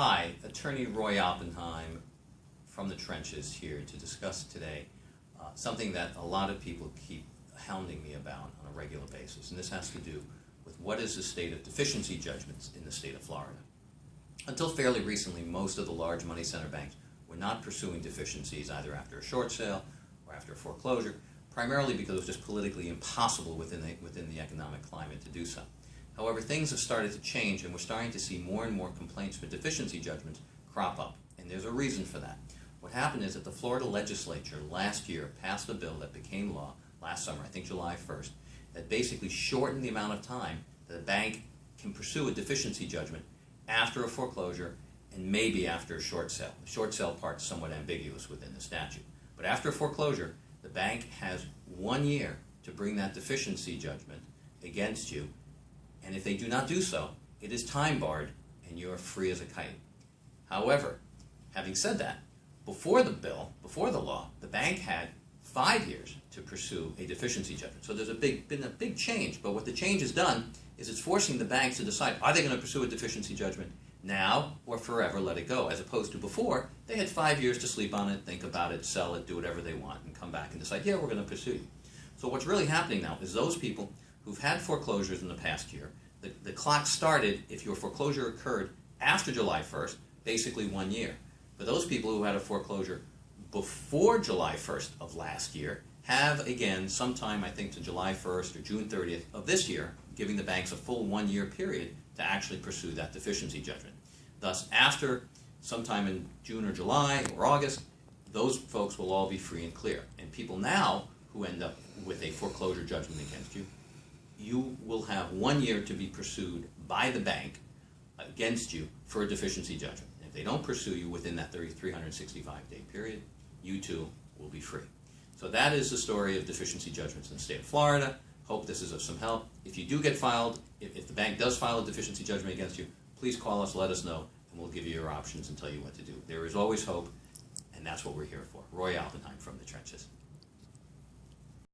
Hi, Attorney Roy Oppenheim from the trenches here to discuss today uh, something that a lot of people keep hounding me about on a regular basis, and this has to do with what is the state of deficiency judgments in the state of Florida. Until fairly recently, most of the large money center banks were not pursuing deficiencies either after a short sale or after a foreclosure, primarily because it was just politically impossible within the, within the economic climate to do so. However, things have started to change, and we're starting to see more and more complaints for deficiency judgments crop up, and there's a reason for that. What happened is that the Florida legislature last year passed a bill that became law last summer, I think July 1st, that basically shortened the amount of time that a bank can pursue a deficiency judgment after a foreclosure and maybe after a short sale. The short sale part is somewhat ambiguous within the statute. But after a foreclosure, the bank has one year to bring that deficiency judgment against you and if they do not do so, it is time barred and you are free as a kite. However, having said that, before the bill, before the law, the bank had five years to pursue a deficiency judgment. So there's a big, been a big change, but what the change has done is it's forcing the banks to decide, are they going to pursue a deficiency judgment now or forever let it go, as opposed to before, they had five years to sleep on it, think about it, sell it, do whatever they want, and come back and decide, yeah, we're going to pursue you. So what's really happening now is those people who've had foreclosures in the past year, the, the clock started if your foreclosure occurred after July 1st, basically one year. For those people who had a foreclosure before July 1st of last year, have again sometime I think to July 1st or June 30th of this year, giving the banks a full one year period to actually pursue that deficiency judgment. Thus, after sometime in June or July or August, those folks will all be free and clear. And people now who end up with a foreclosure judgment against you you will have one year to be pursued by the bank against you for a deficiency judgment. if they don't pursue you within that 365 day period, you too will be free. So that is the story of deficiency judgments in the state of Florida. Hope this is of some help. If you do get filed, if, if the bank does file a deficiency judgment against you, please call us, let us know, and we'll give you your options and tell you what to do. There is always hope, and that's what we're here for. Roy Oppenheim from the trenches.